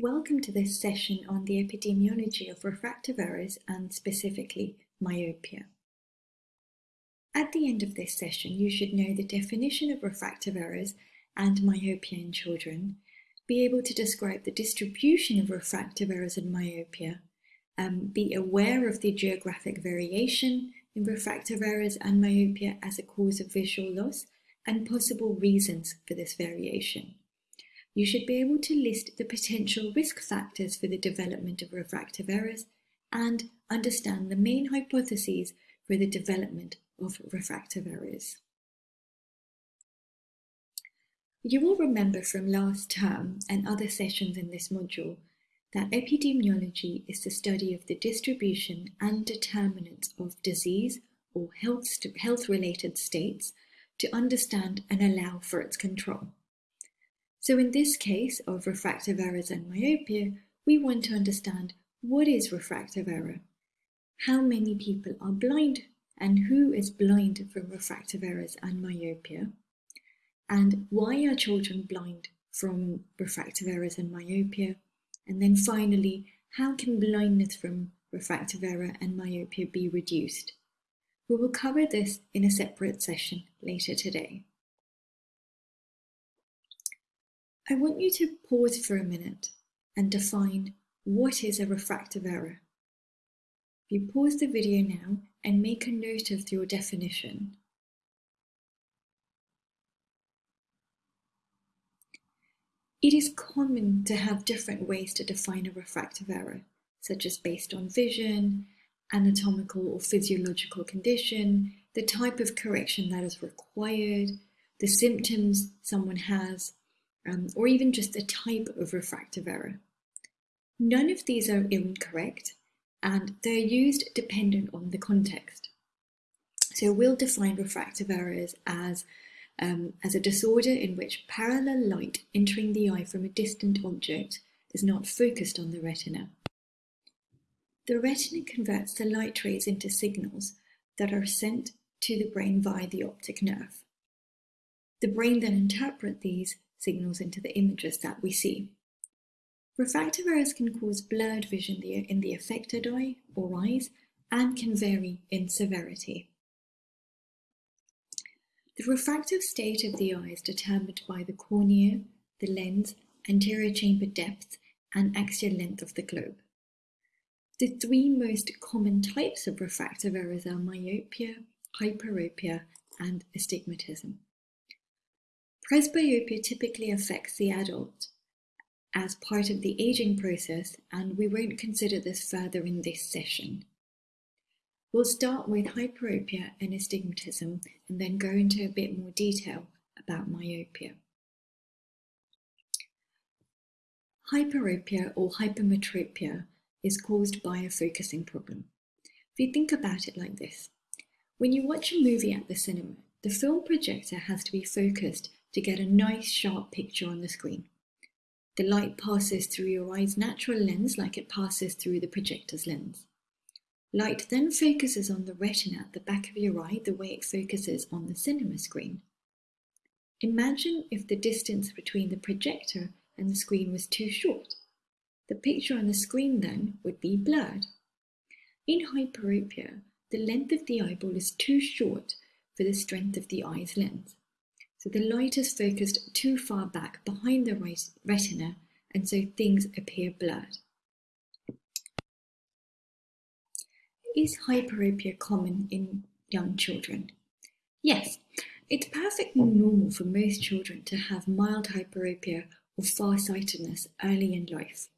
Welcome to this session on the epidemiology of refractive errors and specifically myopia. At the end of this session, you should know the definition of refractive errors and myopia in children, be able to describe the distribution of refractive errors and myopia, um, be aware of the geographic variation in refractive errors and myopia as a cause of visual loss, and possible reasons for this variation you should be able to list the potential risk factors for the development of refractive errors and understand the main hypotheses for the development of refractive errors. You will remember from last term and other sessions in this module that epidemiology is the study of the distribution and determinants of disease or health-related states to understand and allow for its control. So in this case of refractive errors and myopia, we want to understand what is refractive error, how many people are blind and who is blind from refractive errors and myopia, and why are children blind from refractive errors and myopia, and then finally, how can blindness from refractive error and myopia be reduced? We will cover this in a separate session later today. I want you to pause for a minute and define what is a refractive error. If you pause the video now and make a note of your definition. It is common to have different ways to define a refractive error, such as based on vision, anatomical or physiological condition, the type of correction that is required, the symptoms someone has, um, or even just a type of refractive error. None of these are incorrect, and they're used dependent on the context. So we'll define refractive errors as, um, as a disorder in which parallel light entering the eye from a distant object is not focused on the retina. The retina converts the light rays into signals that are sent to the brain via the optic nerve. The brain then interprets these signals into the images that we see. Refractive errors can cause blurred vision in the affected eye or eyes and can vary in severity. The refractive state of the eye is determined by the cornea, the lens, anterior chamber depth, and axial length of the globe. The three most common types of refractive errors are myopia, hyperopia, and astigmatism. Presbyopia typically affects the adult as part of the aging process, and we won't consider this further in this session. We'll start with hyperopia and astigmatism and then go into a bit more detail about myopia. Hyperopia or hypermetropia is caused by a focusing problem. If you think about it like this, when you watch a movie at the cinema, the film projector has to be focused to get a nice sharp picture on the screen. The light passes through your eye's natural lens like it passes through the projector's lens. Light then focuses on the retina at the back of your eye the way it focuses on the cinema screen. Imagine if the distance between the projector and the screen was too short. The picture on the screen then would be blurred. In hyperopia, the length of the eyeball is too short for the strength of the eye's lens. So the light is focused too far back behind the retina and so things appear blurred. Is hyperopia common in young children? Yes, it's perfectly normal for most children to have mild hyperopia or farsightedness early in life.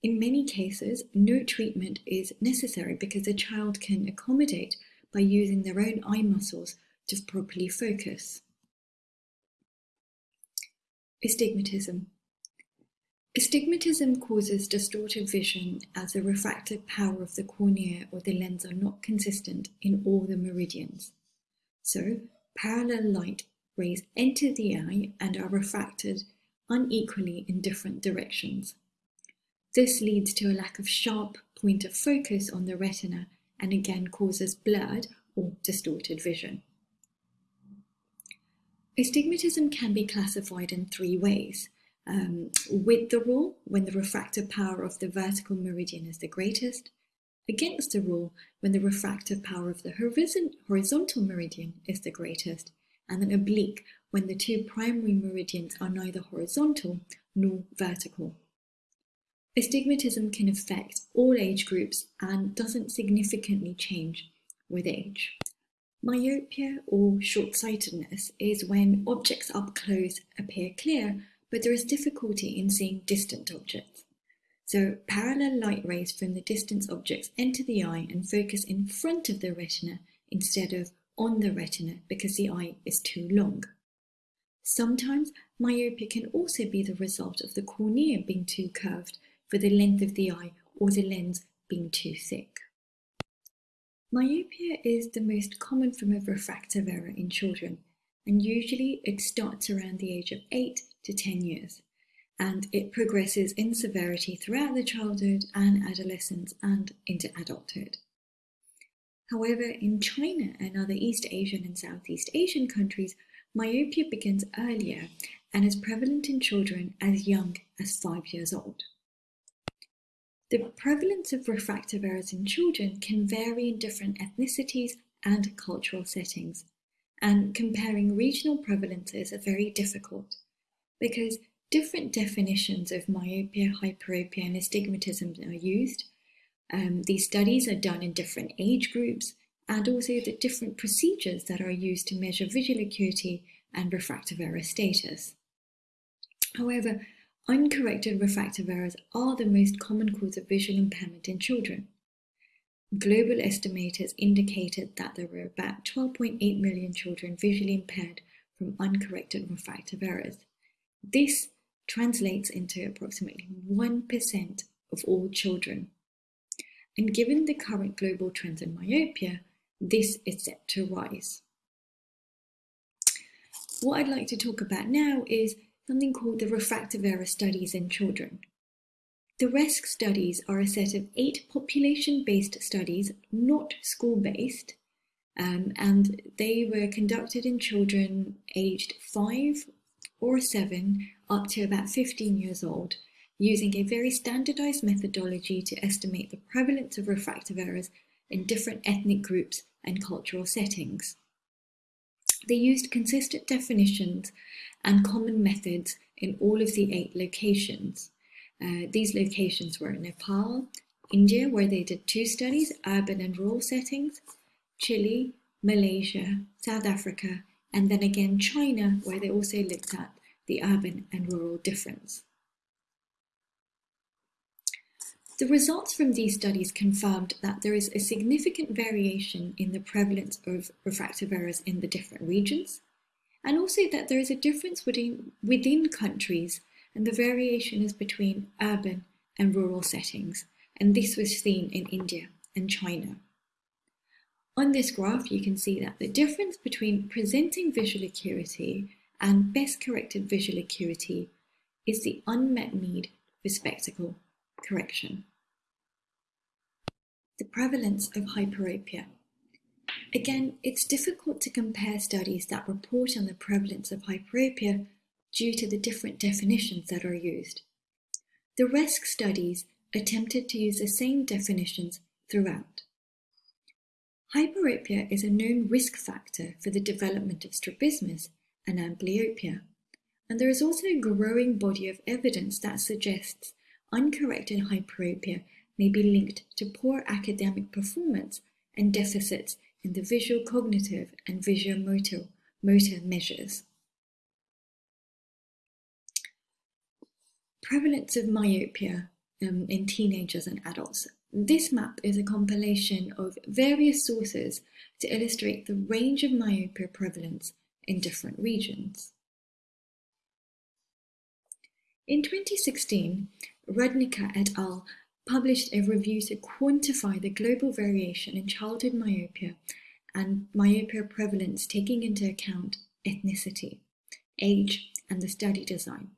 In many cases, no treatment is necessary because the child can accommodate by using their own eye muscles to properly focus. Astigmatism Astigmatism causes distorted vision as the refractive power of the cornea or the lens are not consistent in all the meridians. So, parallel light rays enter the eye and are refracted unequally in different directions. This leads to a lack of sharp point of focus on the retina and again causes blurred or distorted vision. Astigmatism can be classified in three ways. um, with the rule when the refractive power of the vertical meridian is the greatest, against the rule when the refractive power of the horizontal meridian is the greatest, and then oblique when the two primary meridians are neither horizontal nor vertical. Astigmatism can affect all age groups and doesn't significantly change with age. Myopia or short-sightedness is when objects up close appear clear, but there is difficulty in seeing distant objects. So parallel light rays from the distant objects enter the eye and focus in front of the retina instead of on the retina because the eye is too long. Sometimes myopia can also be the result of the cornea being too curved for the length of the eye or the lens being too thick. Myopia is the most common form of refractive error in children, and usually it starts around the age of 8 to 10 years, and it progresses in severity throughout the childhood and adolescence and into adulthood. However, in China and other East Asian and Southeast Asian countries, myopia begins earlier and is prevalent in children as young as five years old. The prevalence of refractive errors in children can vary in different ethnicities and cultural settings, and comparing regional prevalences are very difficult because different definitions of myopia, hyperopia, and astigmatism are used. Um, these studies are done in different age groups and also the different procedures that are used to measure visual acuity and refractive error status. However, uncorrected refractive errors are the most common cause of visual impairment in children. Global estimators indicated that there were about 12.8 million children visually impaired from uncorrected refractive errors. This translates into approximately 1% of all children. And given the current global trends in myopia, this is set to rise. What I'd like to talk about now is something called the refractive error studies in children. The RESC studies are a set of eight population-based studies, not school-based, um, and they were conducted in children aged 5 or 7 up to about 15 years old, using a very standardized methodology to estimate the prevalence of refractive errors in different ethnic groups and cultural settings. They used consistent definitions and common methods in all of the eight locations. Uh, these locations were Nepal, India, where they did two studies, urban and rural settings, Chile, Malaysia, South Africa, and then again China, where they also looked at the urban and rural difference. The results from these studies confirmed that there is a significant variation in the prevalence of refractive errors in the different regions, and also that there is a difference within, within countries and the variation is between urban and rural settings, and this was seen in India and China. On this graph, you can see that the difference between presenting visual acuity and best corrected visual acuity is the unmet need for spectacle correction. The prevalence of hyperopia. Again, it's difficult to compare studies that report on the prevalence of hyperopia due to the different definitions that are used. The RESC studies attempted to use the same definitions throughout. Hyperopia is a known risk factor for the development of strabismus and amblyopia, and there is also a growing body of evidence that suggests uncorrected hyperopia may be linked to poor academic performance and deficits in the visual cognitive and visual motor, motor measures. Prevalence of myopia um, in teenagers and adults. This map is a compilation of various sources to illustrate the range of myopia prevalence in different regions. In 2016, Rudnicka et al. published a review to quantify the global variation in childhood myopia and myopia prevalence taking into account ethnicity, age, and the study design.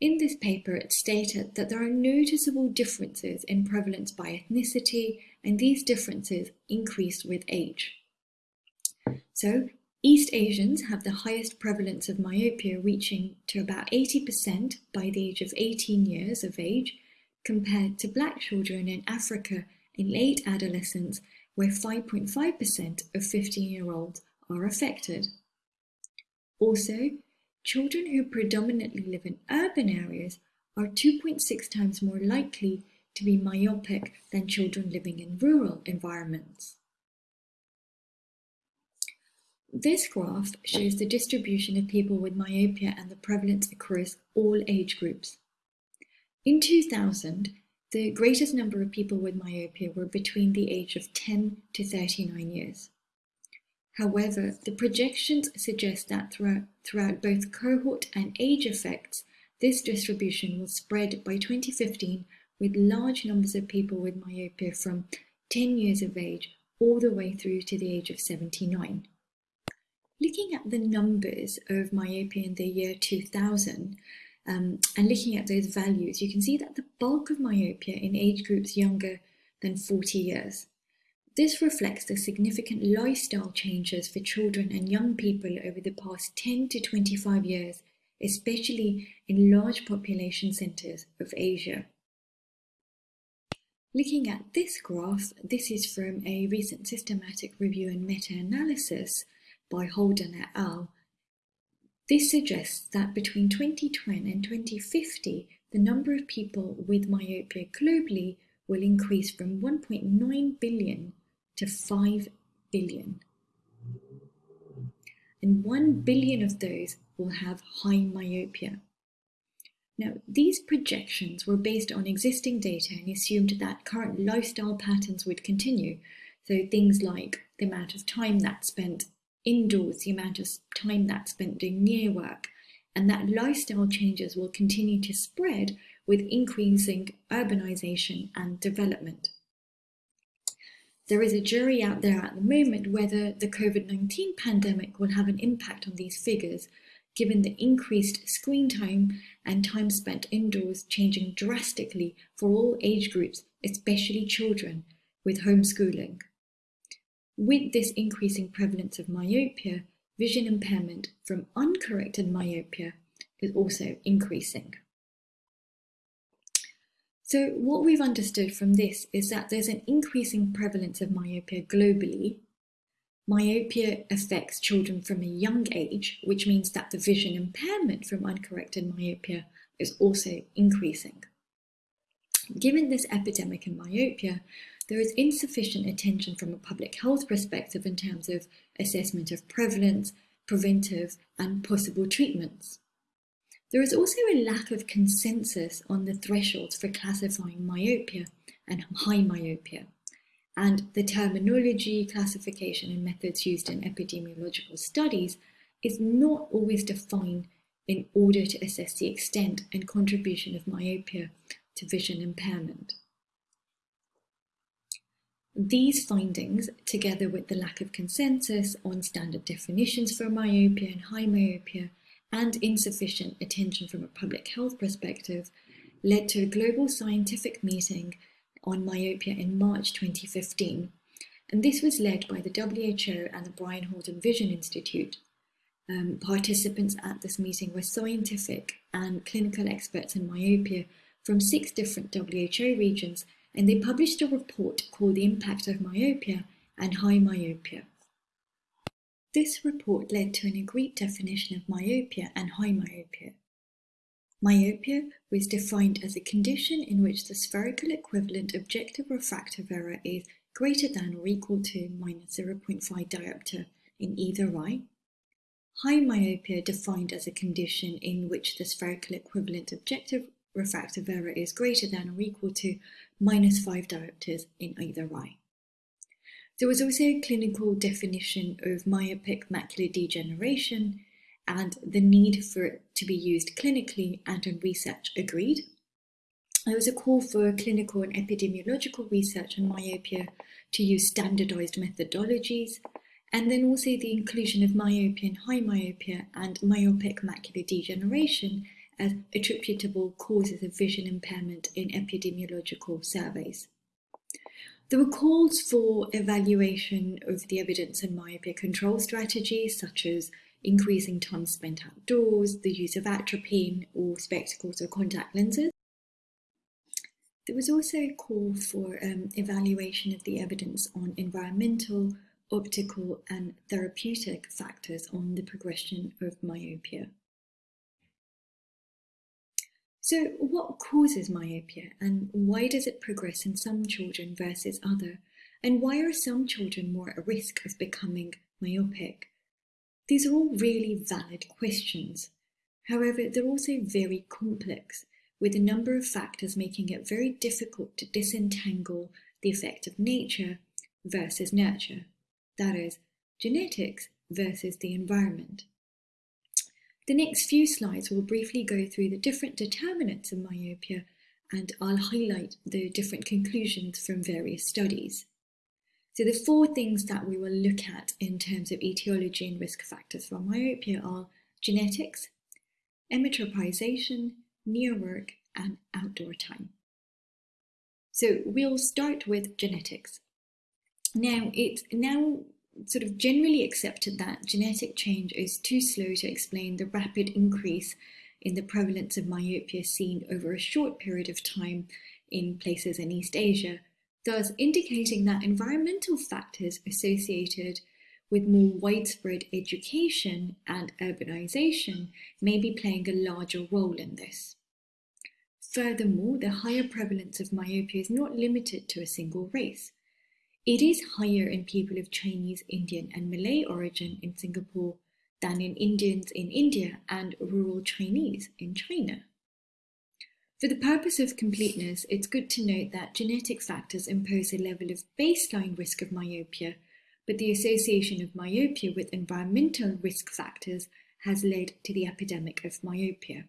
In this paper, it stated that there are noticeable differences in prevalence by ethnicity, and these differences increase with age. So, East Asians have the highest prevalence of myopia, reaching to about 80% by the age of 18 years of age, compared to black children in Africa in late adolescence, where 5.5% of 15 year olds are affected. Also, children who predominantly live in urban areas are 2.6 times more likely to be myopic than children living in rural environments. This graph shows the distribution of people with myopia and the prevalence across all age groups. In 2000, the greatest number of people with myopia were between the age of 10 to 39 years. However, the projections suggest that throughout, throughout both cohort and age effects, this distribution will spread by 2015 with large numbers of people with myopia from 10 years of age all the way through to the age of 79. Looking at the numbers of myopia in the year 2000 um, and looking at those values, you can see that the bulk of myopia in age groups younger than 40 years. This reflects the significant lifestyle changes for children and young people over the past 10 to 25 years, especially in large population centers of Asia. Looking at this graph, this is from a recent systematic review and meta-analysis by Holden et al. This suggests that between 2020 and 2050, the number of people with myopia globally will increase from 1.9 billion to 5 billion. And 1 billion of those will have high myopia. Now, these projections were based on existing data and assumed that current lifestyle patterns would continue. So things like the amount of time that's spent indoors, the amount of time that's spent doing near work, and that lifestyle changes will continue to spread with increasing urbanization and development. There is a jury out there at the moment whether the COVID-19 pandemic will have an impact on these figures, given the increased screen time and time spent indoors changing drastically for all age groups, especially children, with homeschooling. With this increasing prevalence of myopia, vision impairment from uncorrected myopia is also increasing. So what we've understood from this is that there's an increasing prevalence of myopia globally. Myopia affects children from a young age, which means that the vision impairment from uncorrected myopia is also increasing. Given this epidemic in myopia, there is insufficient attention from a public health perspective in terms of assessment of prevalence, preventive, and possible treatments. There is also a lack of consensus on the thresholds for classifying myopia and high myopia, and the terminology, classification, and methods used in epidemiological studies is not always defined in order to assess the extent and contribution of myopia to vision impairment. These findings, together with the lack of consensus on standard definitions for myopia and high myopia, and insufficient attention from a public health perspective, led to a global scientific meeting on myopia in March 2015. And this was led by the WHO and the Brian Holden Vision Institute. Um, participants at this meeting were scientific and clinical experts in myopia from six different WHO regions and they published a report called The Impact of Myopia and High Myopia. This report led to an agreed definition of myopia and high myopia. Myopia was defined as a condition in which the spherical equivalent objective refractive error is greater than or equal to minus 0.5 diopter in either eye. High myopia defined as a condition in which the spherical equivalent objective refractive error is greater than or equal to minus 5 diopters in either eye. There was also a clinical definition of myopic macular degeneration and the need for it to be used clinically and in research agreed. There was a call for clinical and epidemiological research on myopia to use standardized methodologies, and then also the inclusion of myopia and high myopia and myopic macular degeneration as attributable causes of vision impairment in epidemiological surveys. There were calls for evaluation of the evidence and myopia control strategies, such as increasing time spent outdoors, the use of atropine or spectacles or contact lenses. There was also a call for um, evaluation of the evidence on environmental, optical and therapeutic factors on the progression of myopia. So what causes myopia and why does it progress in some children versus other? And why are some children more at risk of becoming myopic? These are all really valid questions. However, they're also very complex, with a number of factors making it very difficult to disentangle the effect of nature versus nurture. That is, genetics versus the environment. The next few slides will briefly go through the different determinants of myopia and I'll highlight the different conclusions from various studies. So the four things that we will look at in terms of etiology and risk factors for myopia are genetics, emmetropization, near work, and outdoor time. So we'll start with genetics. Now, it's now sort of generally accepted that genetic change is too slow to explain the rapid increase in the prevalence of myopia seen over a short period of time in places in East Asia, thus indicating that environmental factors associated with more widespread education and urbanization may be playing a larger role in this. Furthermore, the higher prevalence of myopia is not limited to a single race. It is higher in people of Chinese, Indian, and Malay origin in Singapore than in Indians in India and rural Chinese in China. For the purpose of completeness, it's good to note that genetic factors impose a level of baseline risk of myopia, but the association of myopia with environmental risk factors has led to the epidemic of myopia.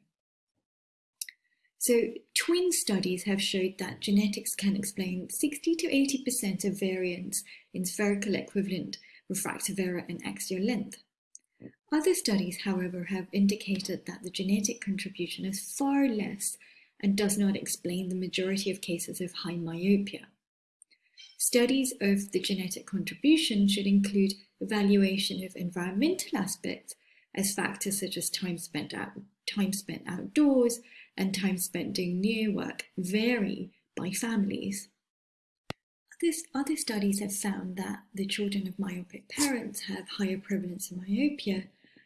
So twin studies have showed that genetics can explain 60 to 80% of variance in spherical equivalent refractive error and axial length. Other studies, however, have indicated that the genetic contribution is far less and does not explain the majority of cases of high myopia. Studies of the genetic contribution should include evaluation of environmental aspects as factors such as time spent, out, time spent outdoors, and time spent doing near work vary by families. This, other studies have found that the children of myopic parents have higher prevalence of myopia,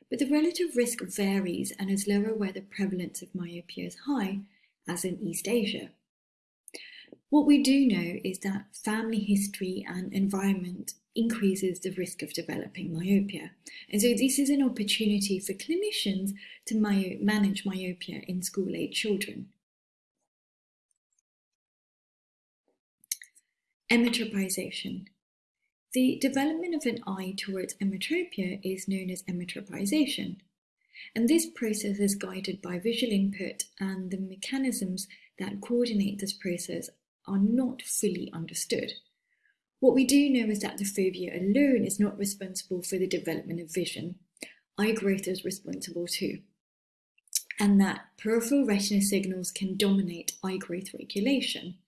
but the relative risk varies and is lower where the prevalence of myopia is high, as in East Asia. What we do know is that family history and environment increases the risk of developing myopia. And so this is an opportunity for clinicians to my manage myopia in school-age children. Emmetropization. The development of an eye towards emmetropia is known as emmetropization. And this process is guided by visual input and the mechanisms that coordinate this process are not fully understood. What we do know is that the fovea alone is not responsible for the development of vision. Eye growth is responsible too. And that peripheral retina signals can dominate eye growth regulation.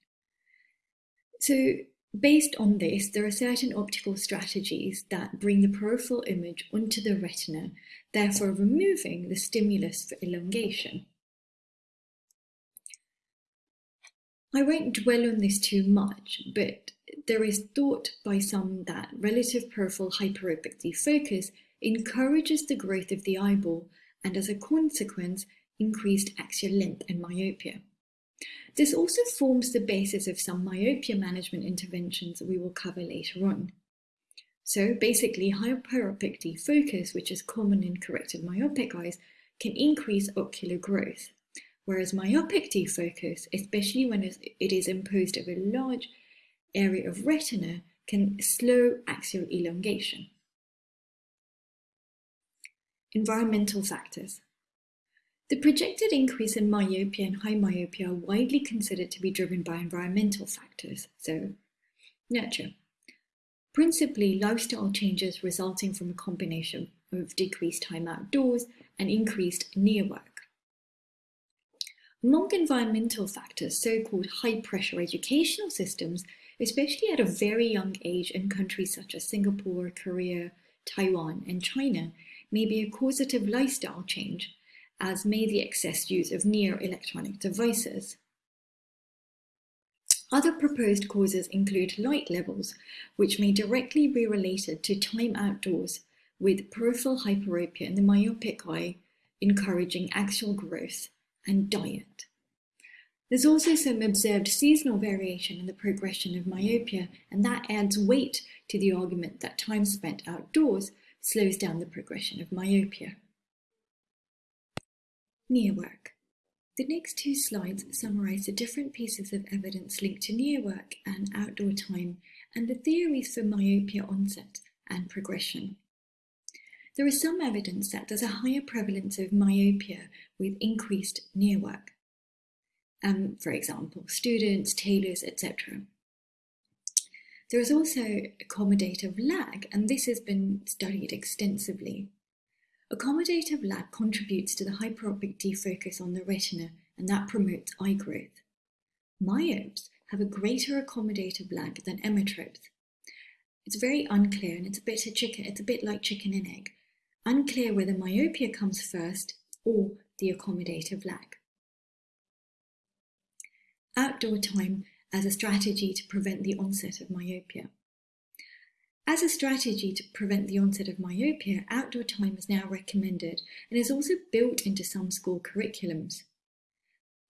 So based on this, there are certain optical strategies that bring the peripheral image onto the retina, therefore removing the stimulus for elongation. I won't dwell on this too much, but there is thought by some that relative peripheral hyperopic defocus encourages the growth of the eyeball and as a consequence, increased axial length and myopia. This also forms the basis of some myopia management interventions we will cover later on. So basically, hyperopic defocus, which is common in corrected myopic eyes, can increase ocular growth, whereas myopic defocus, especially when it is imposed over large area of retina can slow axial elongation. Environmental factors. The projected increase in myopia and high myopia are widely considered to be driven by environmental factors, so nurture. Principally, lifestyle changes resulting from a combination of decreased time outdoors and increased near work. Among environmental factors, so-called high-pressure educational systems especially at a very young age in countries such as Singapore, Korea, Taiwan, and China, may be a causative lifestyle change, as may the excess use of near electronic devices. Other proposed causes include light levels, which may directly be related to time outdoors, with peripheral hyperopia in the myopic eye encouraging axial growth, and diet. There's also some observed seasonal variation in the progression of myopia, and that adds weight to the argument that time spent outdoors slows down the progression of myopia. Near work. The next two slides summarize the different pieces of evidence linked to near work and outdoor time and the theories for myopia onset and progression. There is some evidence that there's a higher prevalence of myopia with increased near work. Um, for example, students, tailors, etc. There is also accommodative lag, and this has been studied extensively. Accommodative lag contributes to the hyperopic defocus on the retina, and that promotes eye growth. Myopes have a greater accommodative lag than emmetropes. It's very unclear, and it's a bit a chicken. It's a bit like chicken and egg. Unclear whether myopia comes first or the accommodative lag. Outdoor time as a strategy to prevent the onset of myopia. As a strategy to prevent the onset of myopia, outdoor time is now recommended and is also built into some school curriculums.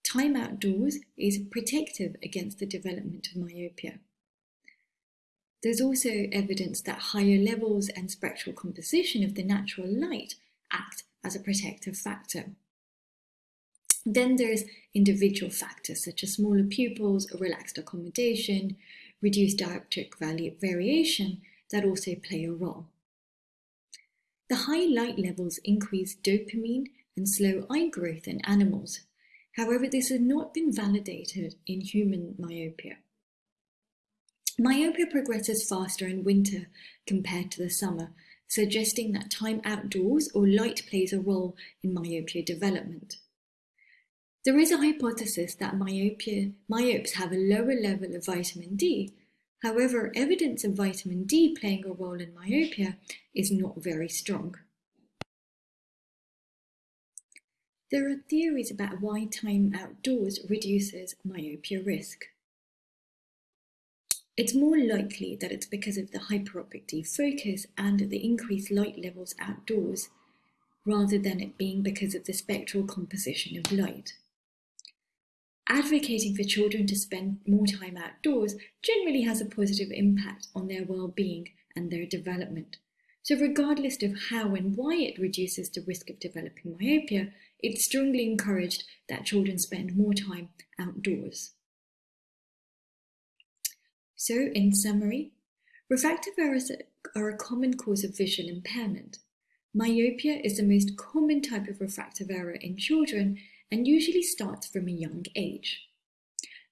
Time outdoors is protective against the development of myopia. There's also evidence that higher levels and spectral composition of the natural light act as a protective factor. Then there's individual factors such as smaller pupils, relaxed accommodation, reduced dioptric variation that also play a role. The high light levels increase dopamine and slow eye growth in animals. However, this has not been validated in human myopia. Myopia progresses faster in winter compared to the summer, suggesting that time outdoors or light plays a role in myopia development. There is a hypothesis that myopia, myopes have a lower level of vitamin D. However, evidence of vitamin D playing a role in myopia is not very strong. There are theories about why time outdoors reduces myopia risk. It's more likely that it's because of the hyperopic defocus and the increased light levels outdoors, rather than it being because of the spectral composition of light. Advocating for children to spend more time outdoors generally has a positive impact on their well-being and their development. So regardless of how and why it reduces the risk of developing myopia, it's strongly encouraged that children spend more time outdoors. So, in summary, refractive errors are a common cause of vision impairment. Myopia is the most common type of refractive error in children and usually starts from a young age.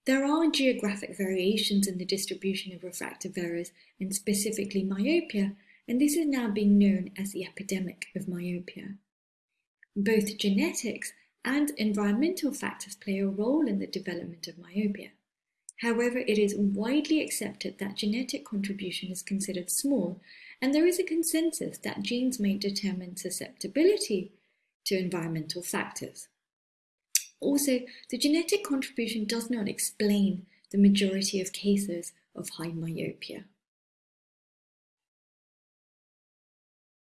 There are geographic variations in the distribution of refractive errors and specifically myopia, and this is now being known as the epidemic of myopia. Both genetics and environmental factors play a role in the development of myopia. However, it is widely accepted that genetic contribution is considered small, and there is a consensus that genes may determine susceptibility to environmental factors. Also, the genetic contribution does not explain the majority of cases of high myopia.